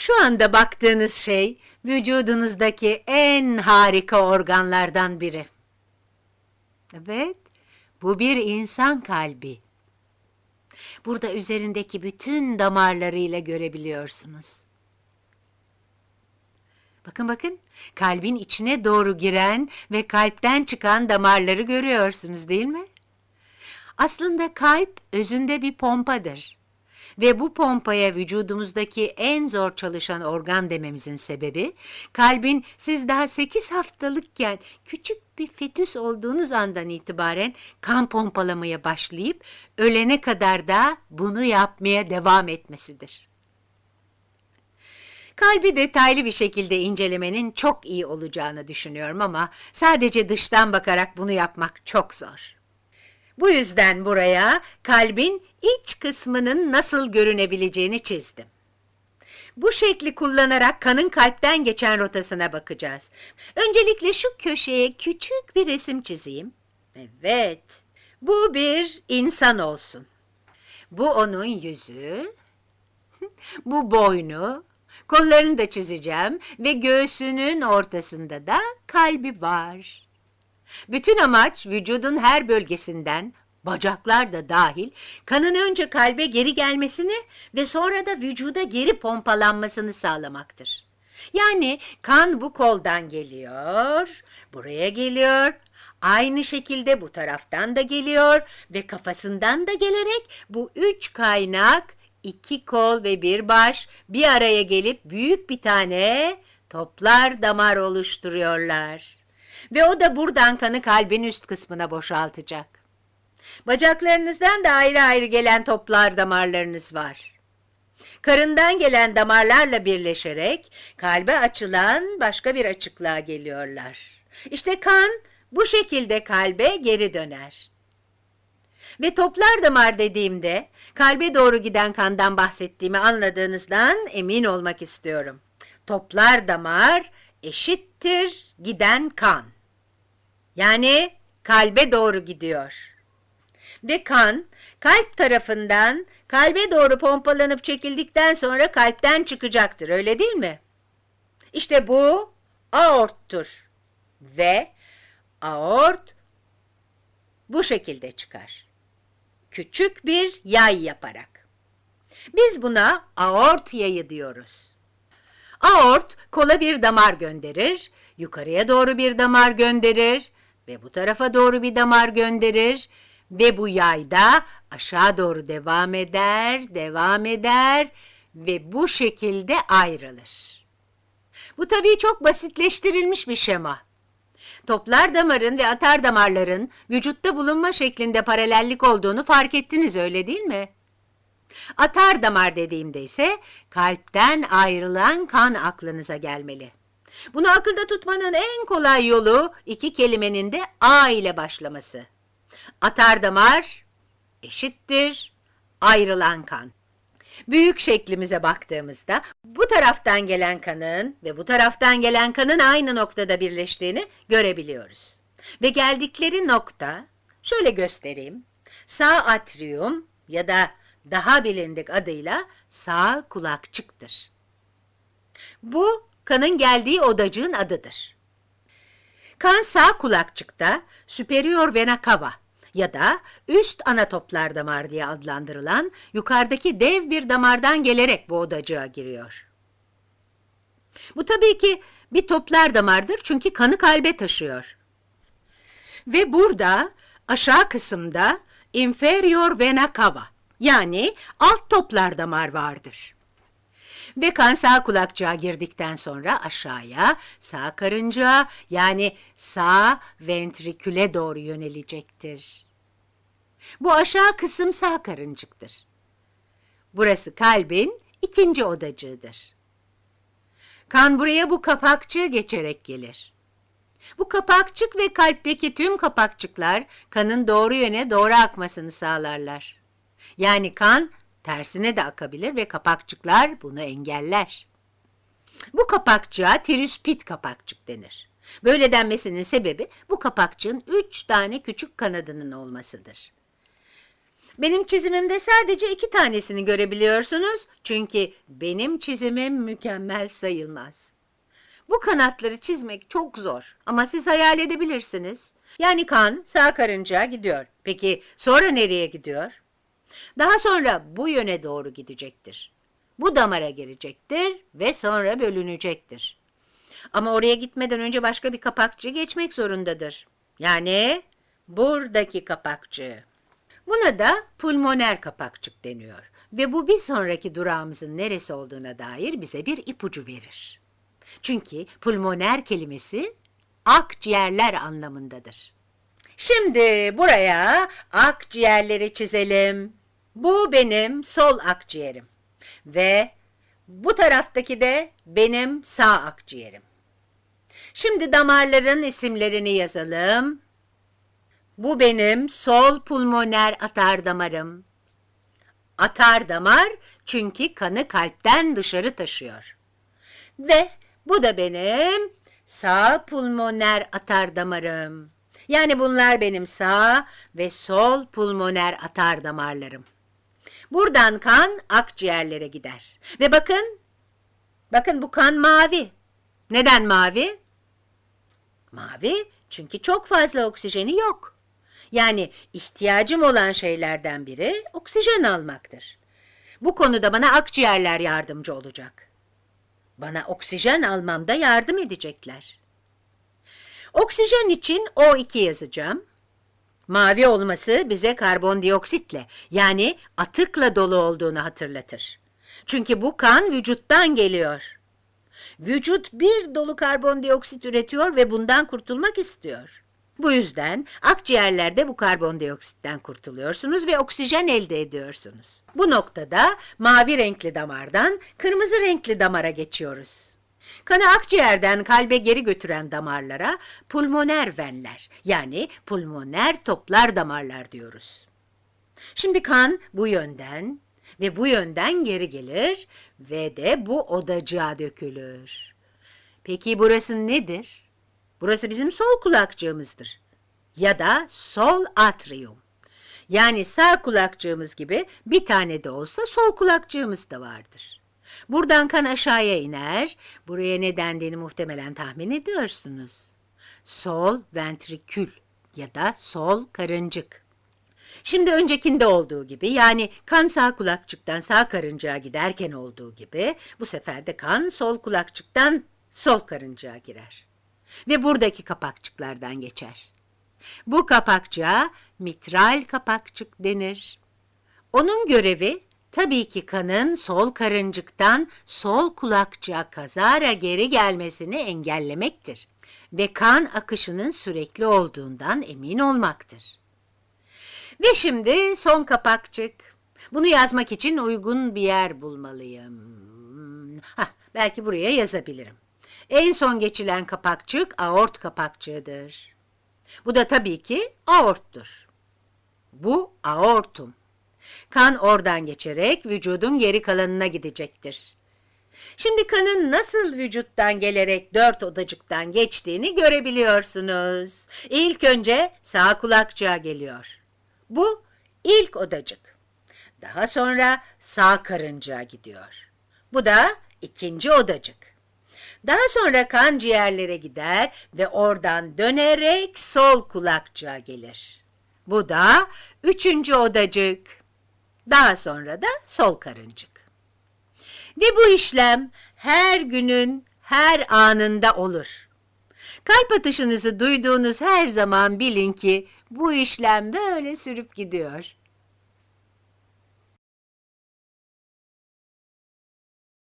Şu anda baktığınız şey vücudunuzdaki en harika organlardan biri. Evet, bu bir insan kalbi. Burada üzerindeki bütün damarlarıyla görebiliyorsunuz. Bakın bakın, kalbin içine doğru giren ve kalpten çıkan damarları görüyorsunuz değil mi? Aslında kalp özünde bir pompadır. Ve bu pompaya vücudumuzdaki en zor çalışan organ dememizin sebebi, kalbin siz daha 8 haftalıkken küçük bir fetüs olduğunuz andan itibaren kan pompalamaya başlayıp ölene kadar da bunu yapmaya devam etmesidir. Kalbi detaylı bir şekilde incelemenin çok iyi olacağını düşünüyorum ama sadece dıştan bakarak bunu yapmak çok zor. Bu yüzden buraya kalbin iç kısmının nasıl görünebileceğini çizdim. Bu şekli kullanarak kanın kalpten geçen rotasına bakacağız. Öncelikle şu köşeye küçük bir resim çizeyim. Evet, bu bir insan olsun. Bu onun yüzü, bu boynu, kollarını da çizeceğim ve göğsünün ortasında da kalbi var. Bütün amaç vücudun her bölgesinden, bacaklar da dahil, kanın önce kalbe geri gelmesini ve sonra da vücuda geri pompalanmasını sağlamaktır. Yani kan bu koldan geliyor, buraya geliyor, aynı şekilde bu taraftan da geliyor ve kafasından da gelerek bu üç kaynak, iki kol ve bir baş bir araya gelip büyük bir tane toplar damar oluşturuyorlar. Ve o da buradan kanı kalbin üst kısmına boşaltacak. Bacaklarınızdan da ayrı ayrı gelen toplar damarlarınız var. Karından gelen damarlarla birleşerek kalbe açılan başka bir açıklığa geliyorlar. İşte kan bu şekilde kalbe geri döner. Ve toplar damar dediğimde kalbe doğru giden kandan bahsettiğimi anladığınızdan emin olmak istiyorum. Toplar damar eşittir giden kan. Yani kalbe doğru gidiyor. Ve kan kalp tarafından kalbe doğru pompalanıp çekildikten sonra kalpten çıkacaktır öyle değil mi? İşte bu aorttur. Ve aort bu şekilde çıkar. Küçük bir yay yaparak. Biz buna aort yayı diyoruz. Aort kola bir damar gönderir, yukarıya doğru bir damar gönderir ve bu tarafa doğru bir damar gönderir ve bu yayda aşağı doğru devam eder, devam eder ve bu şekilde ayrılır. Bu tabii çok basitleştirilmiş bir şema. Toplar damarın ve atar damarların vücutta bulunma şeklinde paralellik olduğunu fark ettiniz öyle değil mi? Atar damar dediğimde ise kalpten ayrılan kan aklınıza gelmeli. Bunu akılda tutmanın en kolay yolu iki kelimenin de A ile başlaması. Atar damar eşittir ayrılan kan. Büyük şeklimize baktığımızda bu taraftan gelen kanın ve bu taraftan gelen kanın aynı noktada birleştiğini görebiliyoruz. Ve geldikleri nokta, şöyle göstereyim, sağ atrium ya da daha bilindik adıyla sağ kulakçıktır. Bu kanın geldiği odacığın adıdır. Kan sağ kulakçıkta superior vena cava ya da üst ana toplar damar diye adlandırılan yukarıdaki dev bir damardan gelerek bu odacığa giriyor. Bu tabii ki bir toplar damardır çünkü kanı kalbe taşıyor. Ve burada aşağı kısımda inferior vena cava yani alt toplar damar vardır. Ve kan sağ kulakçığa girdikten sonra aşağıya sağ karıncağa yani sağ ventriküle doğru yönelecektir. Bu aşağı kısım sağ karıncıktır. Burası kalbin ikinci odacığıdır. Kan buraya bu kapakçığı geçerek gelir. Bu kapakçık ve kalpteki tüm kapakçıklar kanın doğru yöne doğru akmasını sağlarlar. Yani kan tersine de akabilir ve kapakçıklar bunu engeller. Bu kapakçığa trispit kapakçık denir. Böyle denmesinin sebebi bu kapakçığın üç tane küçük kanadının olmasıdır. Benim çizimimde sadece iki tanesini görebiliyorsunuz. Çünkü benim çizimim mükemmel sayılmaz. Bu kanatları çizmek çok zor ama siz hayal edebilirsiniz. Yani kan sağ karıncağa gidiyor. Peki sonra nereye gidiyor? Daha sonra bu yöne doğru gidecektir. Bu damara girecektir ve sonra bölünecektir. Ama oraya gitmeden önce başka bir kapakçı geçmek zorundadır. Yani buradaki kapakçı. Buna da pulmoner kapakçık deniyor ve bu bir sonraki durağımızın neresi olduğuna dair bize bir ipucu verir. Çünkü pulmoner kelimesi akciğerler anlamındadır. Şimdi buraya akciğerleri çizelim. Bu benim sol akciğerim ve bu taraftaki de benim sağ akciğerim. Şimdi damarların isimlerini yazalım. Bu benim sol pulmoner atar damarım. Atar damar çünkü kanı kalpten dışarı taşıyor. Ve bu da benim sağ pulmoner atar damarım. Yani bunlar benim sağ ve sol pulmoner atar damarlarım. Buradan kan akciğerlere gider. Ve bakın, bakın bu kan mavi. Neden mavi? Mavi çünkü çok fazla oksijeni yok. Yani ihtiyacım olan şeylerden biri oksijen almaktır. Bu konuda bana akciğerler yardımcı olacak. Bana oksijen almamda yardım edecekler. Oksijen için O2 yazacağım. Mavi olması bize karbondioksitle yani atıkla dolu olduğunu hatırlatır. Çünkü bu kan vücuttan geliyor. Vücut bir dolu karbondioksit üretiyor ve bundan kurtulmak istiyor. Bu yüzden akciğerlerde bu karbondioksitten kurtuluyorsunuz ve oksijen elde ediyorsunuz. Bu noktada mavi renkli damardan kırmızı renkli damara geçiyoruz. Kanı akciğerden kalbe geri götüren damarlara pulmoner venler yani pulmoner toplar damarlar diyoruz. Şimdi kan bu yönden ve bu yönden geri gelir ve de bu odacığa dökülür. Peki burası nedir? Burası bizim sol kulakçığımızdır. Ya da sol atrium. Yani sağ kulakçığımız gibi bir tane de olsa sol kulakçığımız da vardır. Buradan kan aşağıya iner. Buraya ne dendiğini muhtemelen tahmin ediyorsunuz. Sol ventrikül ya da sol karıncık. Şimdi öncekinde olduğu gibi yani kan sağ kulakçıktan sağ karıncaya giderken olduğu gibi bu sefer de kan sol kulakçıktan sol karıncaya girer. Ve buradaki kapakçıklardan geçer. Bu kapakçığa mitral kapakçık denir. Onun görevi tabii ki kanın sol karıncıktan sol kulakçığa kazara geri gelmesini engellemektir ve kan akışının sürekli olduğundan emin olmaktır. Ve şimdi son kapakçık. Bunu yazmak için uygun bir yer bulmalıyım. Hah, belki buraya yazabilirim. En son geçilen kapakçık aort kapakçığıdır. Bu da tabii ki aorttur. Bu aortum. Kan oradan geçerek vücudun geri kalanına gidecektir. Şimdi kanın nasıl vücuttan gelerek dört odacıktan geçtiğini görebiliyorsunuz. İlk önce sağ kulakçığa geliyor. Bu ilk odacık. Daha sonra sağ karıncaya gidiyor. Bu da ikinci odacık. Daha sonra kan ciğerlere gider ve oradan dönerek sol kulakçığa gelir. Bu da üçüncü odacık. Daha sonra da sol karıncık. Ve bu işlem her günün her anında olur. Kalp atışınızı duyduğunuz her zaman bilin ki bu işlem böyle sürüp gidiyor.